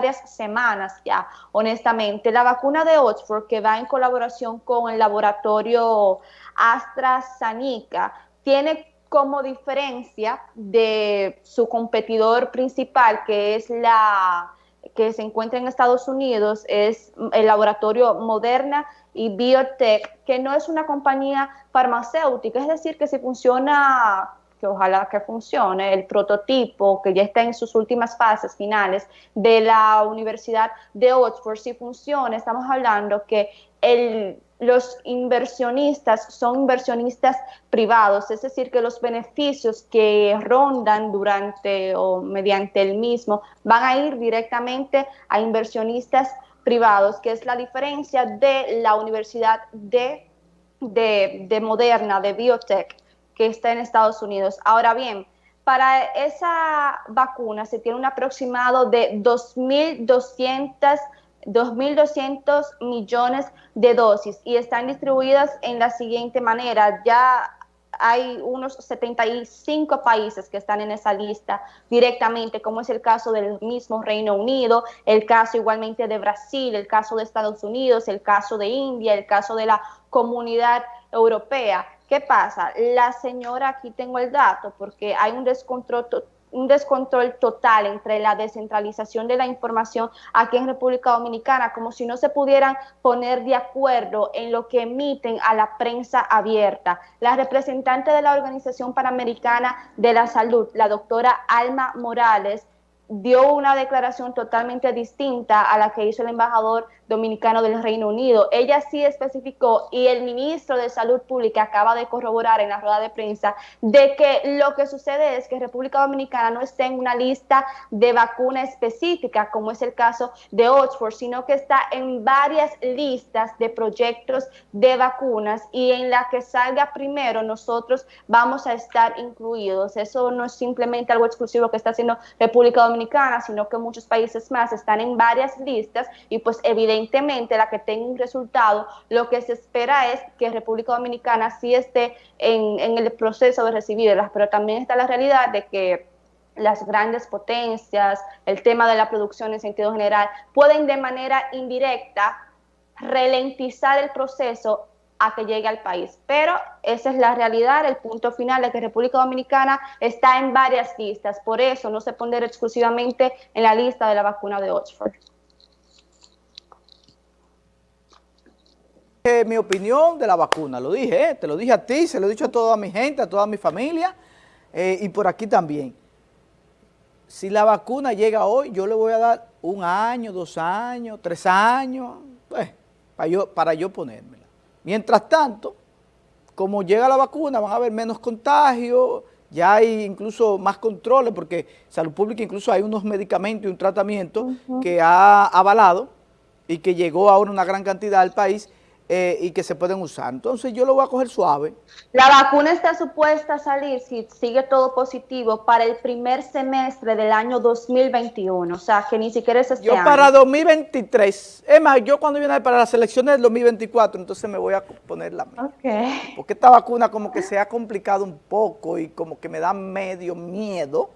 varias semanas ya, honestamente. La vacuna de Oxford, que va en colaboración con el laboratorio AstraZeneca, tiene como diferencia de su competidor principal, que es la que se encuentra en Estados Unidos, es el laboratorio Moderna y Biotech, que no es una compañía farmacéutica, es decir, que si funciona que ojalá que funcione, el prototipo que ya está en sus últimas fases finales de la Universidad de Oxford, si funciona, estamos hablando que el, los inversionistas son inversionistas privados, es decir, que los beneficios que rondan durante o mediante el mismo van a ir directamente a inversionistas privados, que es la diferencia de la Universidad de, de, de Moderna, de Biotech, que está en Estados Unidos. Ahora bien, para esa vacuna se tiene un aproximado de 2.200 2.200 millones de dosis y están distribuidas en la siguiente manera. Ya hay unos 75 países que están en esa lista directamente, como es el caso del mismo Reino Unido, el caso igualmente de Brasil, el caso de Estados Unidos, el caso de India, el caso de la comunidad europea. ¿Qué pasa? La señora, aquí tengo el dato, porque hay un descontrol un descontrol total entre la descentralización de la información aquí en República Dominicana, como si no se pudieran poner de acuerdo en lo que emiten a la prensa abierta. La representante de la Organización Panamericana de la Salud, la doctora Alma Morales, dio una declaración totalmente distinta a la que hizo el embajador dominicano del Reino Unido. Ella sí especificó y el ministro de Salud Pública acaba de corroborar en la rueda de prensa de que lo que sucede es que República Dominicana no está en una lista de vacuna específica como es el caso de Oxford, sino que está en varias listas de proyectos de vacunas y en la que salga primero nosotros vamos a estar incluidos. Eso no es simplemente algo exclusivo que está haciendo República Dominicana sino que muchos países más están en varias listas y pues evidentemente la que tenga un resultado, lo que se espera es que República Dominicana sí esté en, en el proceso de recibirlas, pero también está la realidad de que las grandes potencias, el tema de la producción en sentido general, pueden de manera indirecta ralentizar el proceso a que llegue al país. Pero esa es la realidad, el punto final de que República Dominicana está en varias listas, por eso no se pone exclusivamente en la lista de la vacuna de Oxford. Eh, mi opinión de la vacuna, lo dije, eh, te lo dije a ti, se lo he dicho a toda mi gente, a toda mi familia eh, y por aquí también. Si la vacuna llega hoy, yo le voy a dar un año, dos años, tres años, pues, para yo ponerme. Mientras tanto, como llega la vacuna, van a haber menos contagios, ya hay incluso más controles, porque Salud Pública incluso hay unos medicamentos y un tratamiento que ha avalado y que llegó ahora una gran cantidad al país eh, y que se pueden usar. Entonces yo lo voy a coger suave. La vacuna está supuesta a salir, si sigue todo positivo, para el primer semestre del año 2021, o sea, que ni siquiera es este Yo para 2023, es más, yo cuando viene para las elecciones del 2024, entonces me voy a poner la misma. Porque esta vacuna como que se ha complicado un poco y como que me da medio miedo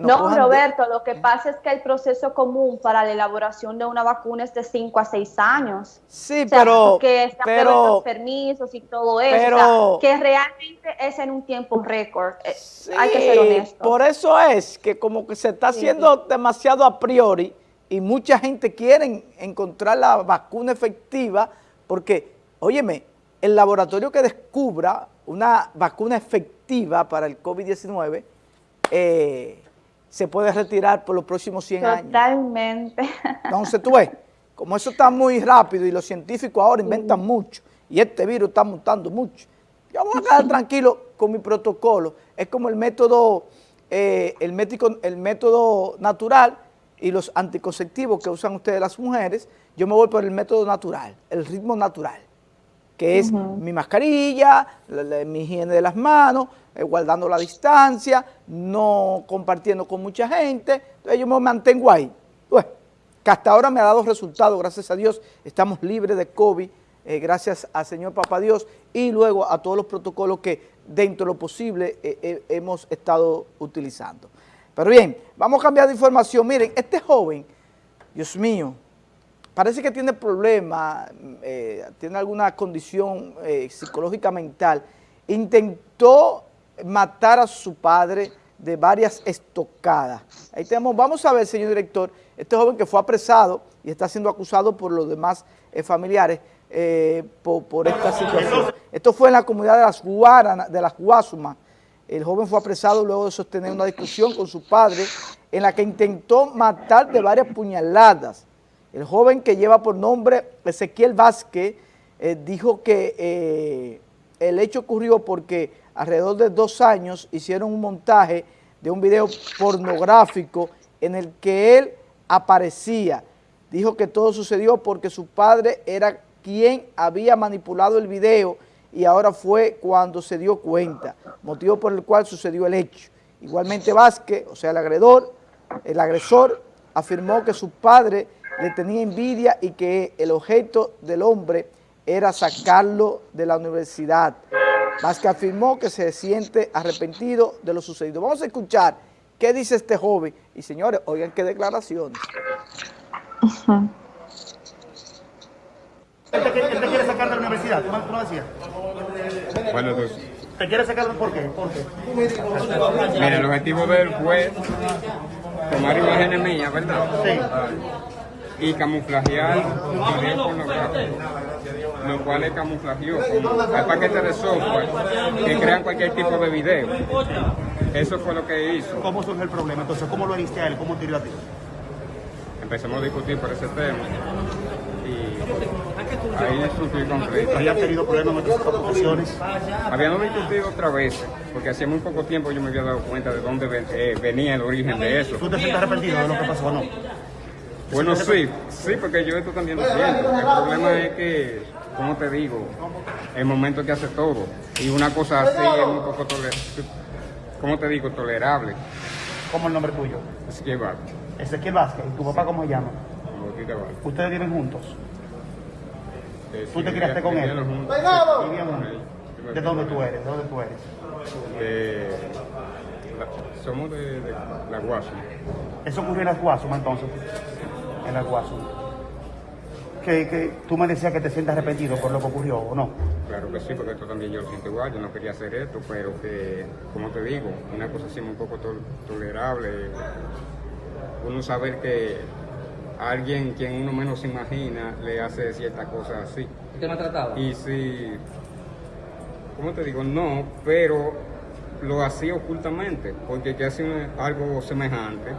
no, Roberto, lo que pasa es que el proceso común para la elaboración de una vacuna es de 5 a 6 años. Sí, pero... Que pero, los permisos y todo eso. que realmente es en un tiempo récord. Eh, hay que ser honesto. Por eso es que como que se está haciendo demasiado a priori y mucha gente quiere encontrar la vacuna efectiva porque, óyeme, el laboratorio que descubra una vacuna efectiva para el COVID-19 eh, se puede retirar por los próximos 100 años. Totalmente. Entonces tú ves, como eso está muy rápido y los científicos ahora inventan mucho y este virus está mutando mucho, yo voy a quedar tranquilo con mi protocolo. Es como el método, eh, el, médico, el método natural y los anticonceptivos que usan ustedes las mujeres, yo me voy por el método natural, el ritmo natural que es mi mascarilla, mi higiene de las manos, eh, guardando la distancia, no compartiendo con mucha gente, entonces yo me mantengo ahí. Pues, que hasta ahora me ha dado resultados, gracias a Dios, estamos libres de COVID, eh, gracias al Señor Papá Dios, y luego a todos los protocolos que dentro de lo posible eh, hemos estado utilizando. Pero bien, vamos a cambiar de información. Miren, este joven Dios mío, parece que tiene problemas, eh, tiene alguna condición eh, psicológica mental. Intentó matar a su padre de varias estocadas. Ahí tenemos, vamos a ver, señor director, este joven que fue apresado y está siendo acusado por los demás eh, familiares por, esta situación. Esto fue en la comunidad de las Guaranas, de las Guasumas. El joven fue apresado luego de sostener una discusión con su padre en la que intentó matar de varias puñaladas. El joven que lleva por nombre Ezequiel Vázquez eh, dijo que eh, el hecho ocurrió porque alrededor de dos años hicieron un montaje de un video pornográfico en el que él aparecía. Dijo que todo sucedió porque su padre era quien había manipulado el video y ahora fue cuando se dio cuenta, motivo por el cual sucedió el hecho. Igualmente Vázquez, o sea el agredor, el agresor afirmó que su padre le tenía envidia y que el objeto del hombre era sacarlo de la universidad. Vázquez afirmó que se siente arrepentido de lo sucedido. Vamos a escuchar qué dice este joven. Y señores, oigan qué declaraciones. Él te, quiere sacar de la universidad, ¿tú lo decías? Bueno, pues... ¿Te quiere sacar por qué? ¿Por qué? Mira, el objetivo de él fue tomar imágenes mías, ¿verdad? Sí. Y camuflajear lo cual es camuflajeó. Hay paquetes de software que crean cualquier tipo de video. Eso fue lo que hizo. ¿Cómo surge el problema? Entonces, ¿cómo lo heriste a él? ¿Cómo tiró a ti? Empezamos a discutir por ese tema. Ahí sufrí conflicto. ¿Había tenido problemas en otras ocasiones? Habíamos discutido otra vez, porque hacía muy poco tiempo yo me había dado cuenta de dónde eh, venía el origen de eso. ¿Tú te sientes arrepentido de lo que pasó o no? Bueno, sí, sí, porque yo esto también lo siento. El problema es que, como te digo, el momento que hace todo, y una cosa así es un poco tolerable, ¿cómo te digo? Tolerable. ¿Cómo el nombre tuyo? Ezequiel Vázquez. Ezequiel Vázquez. ¿Y tu papá cómo se llama? ¿Ustedes viven juntos? ¿Tú te criaste con él? ¿De dónde tú eres? ¿De dónde tú eres? somos de, la Guasuma. ¿Eso ocurrió en la Guasuma entonces? En Guasuma. Que, que, tú me decías que te sientes arrepentido por lo que ocurrió, ¿o no? Claro que sí, porque esto también yo lo siento igual, yo no quería hacer esto, pero que, como te digo, una cosa así un poco tolerable, uno saber que alguien quien uno menos se imagina le hace ciertas cosas así. ¿Y te maltrataba? Y si, ¿cómo te digo? No, pero lo hacía ocultamente, porque que hace algo semejante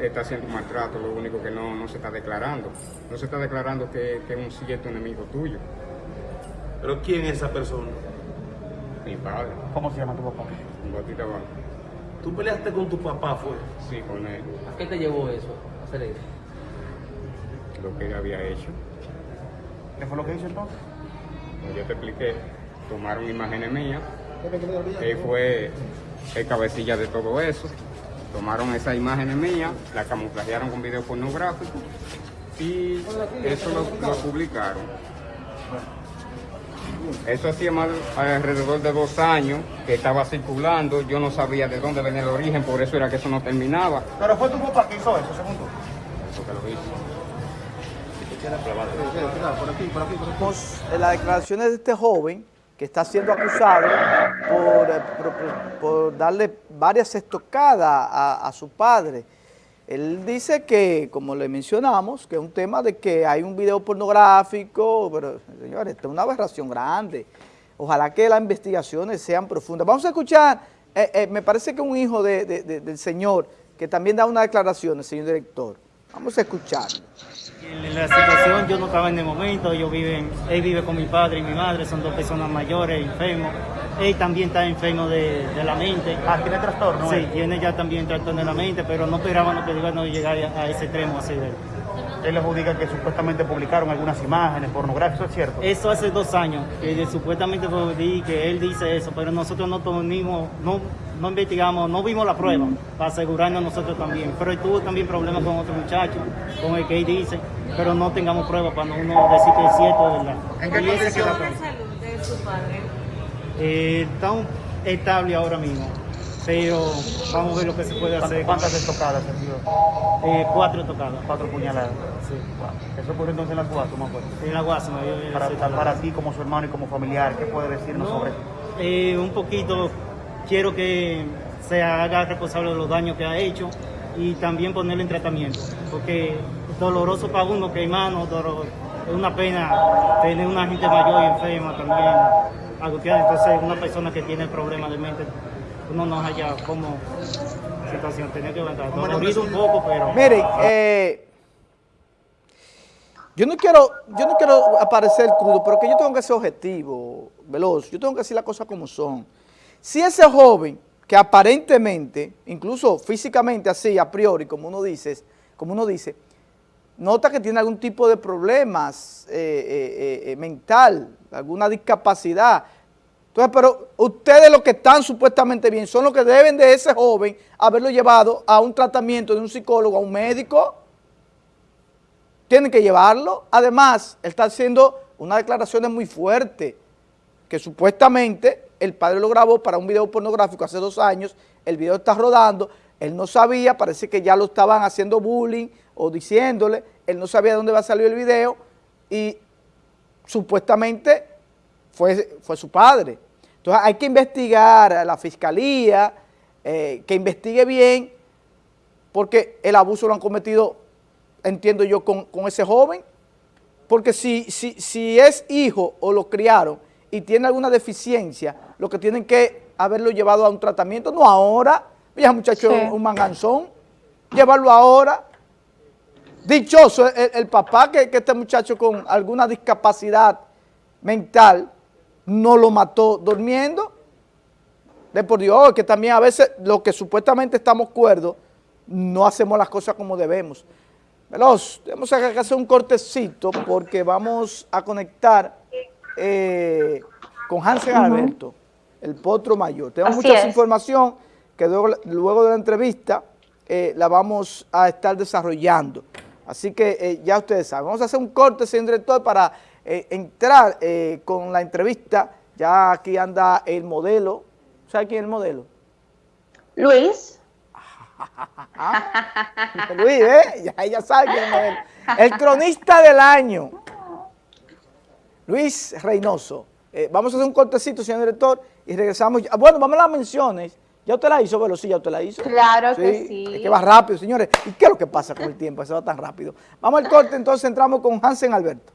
está haciendo maltrato, lo único que no, se está declarando. No se está declarando que, es un cierto enemigo tuyo. ¿Pero quién es esa persona? Mi padre. ¿Cómo se llama tu papá? Batista ¿Tú peleaste con tu papá, fue? Sí, con él. ¿A qué te llevó eso? Lo que él había hecho. ¿Qué fue lo que hizo entonces? yo te expliqué, tomaron imágenes mías, él fue el cabecilla de todo eso, tomaron esas imágenes mías, las camuflajearon con video pornográfico y eso lo, publicaron. Eso hacía más alrededor de dos años que estaba circulando, yo no sabía de dónde venía el origen, por eso era que eso no terminaba. Pero fue tu papá que hizo eso, según tú las declaraciones de este joven que está siendo acusado por, darle varias estocadas a, su padre. Él dice que, como le mencionamos, que es un tema de que hay un video pornográfico, pero señores, esto es una aberración grande. Ojalá que las investigaciones sean profundas. Vamos a escuchar, eh, eh, me parece que un hijo del señor que también da una declaración, señor director. Vamos a escuchar. En la situación yo no estaba en el momento, yo vive, él vive con mi padre y mi madre, son dos personas mayores, enfermos. Él también está enfermo de, la mente. Ah, ¿tiene trastorno? Sí, tiene ya también trastorno de la mente, pero no esperábamos que iban a llegar a ese extremo así de él. Él diga que supuestamente publicaron algunas imágenes pornográficas, ¿es cierto? Eso hace dos años, que supuestamente que él dice eso, pero nosotros no tuvimos, no, no investigamos, no vimos la prueba para asegurarnos nosotros también. Pero él tuvo también problemas con otro muchacho, con el que él dice, pero no tengamos prueba para uno decir que es cierto o verdad. ¿En qué condición de salud de su padre? Eh, está estable ahora mismo. pero vamos a ver lo que se puede hacer. ¿Cuántas estocadas? Eh, cuatro tocadas. Cuatro puñaladas. Sí. Wow. Eso ocurrió entonces en la Guasuma, me acuerdo. En la yo Para, para, ti como su hermano y como familiar, ¿qué puede decirnos No, sobre eh, un poquito quiero que se haga responsable de los daños que ha hecho y también ponerlo en tratamiento, porque es doloroso para uno que hermano, dolor- es una pena tener una gente mayor y enferma también, entonces una persona que tiene problemas de mente, uno no haya como situación, tener que aguantar, dolorido un poco, pero... Miren, eh, yo no quiero, yo no quiero aparecer crudo, pero que yo tengo que ser objetivo, veloz, yo tengo que decir las cosas como son. Si ese joven, que aparentemente, incluso físicamente así, a priori, como uno dice, como uno dice, nota que tiene algún tipo de problemas eh, eh, eh, mental, alguna discapacidad. Entonces, pero ustedes los que están supuestamente bien son los que deben de ese joven haberlo llevado a un tratamiento de un psicólogo, a un médico. Tienen que llevarlo. Además, él está haciendo unas declaraciones muy fuertes, que supuestamente el padre lo grabó para un video pornográfico hace dos años, el video está rodando, él no sabía, parece que ya lo estaban haciendo bullying o diciéndole, él no sabía de dónde va a salir el video y supuestamente fue, fue su padre. Entonces hay que investigar a la fiscalía, eh, que investigue bien, porque el abuso lo han cometido, entiendo yo, con, con ese joven, porque si, si, si es hijo o lo criaron y tiene alguna deficiencia, lo que tienen que haberlo llevado a un tratamiento, no ahora, ya muchacho Sí. un manganzón, llevarlo ahora. Dichoso el, el papá que, que este muchacho con alguna discapacidad mental no lo mató durmiendo. De por Dios, que también a veces lo que supuestamente estamos cuerdos, no hacemos las cosas como debemos. Veloz, tenemos que hacer un cortecito porque vamos a conectar eh, con Hansen Alberto, el potro mayor. Tenemos Así mucha es. información que luego, luego de la entrevista eh, la vamos a estar desarrollando. Así que eh, ya ustedes saben, vamos a hacer un corte, señor director, para eh, entrar eh, con la entrevista. Ya aquí anda el modelo. ¿Sabe quién es el modelo? Luis, Luis, ¿eh? Ya ella sabe quién es el modelo. El cronista del año. Luis Reynoso. Vamos a hacer un cortecito, señor director, y regresamos. Ah, Bueno, vamos a las menciones. ¿Ya usted la hizo? Sí, ya usted la hizo. Claro que sí. Es que va rápido, señores. ¿Y qué es lo que pasa con el tiempo? Se va tan rápido. Vamos al corte, entonces entramos con Hansen Alberto.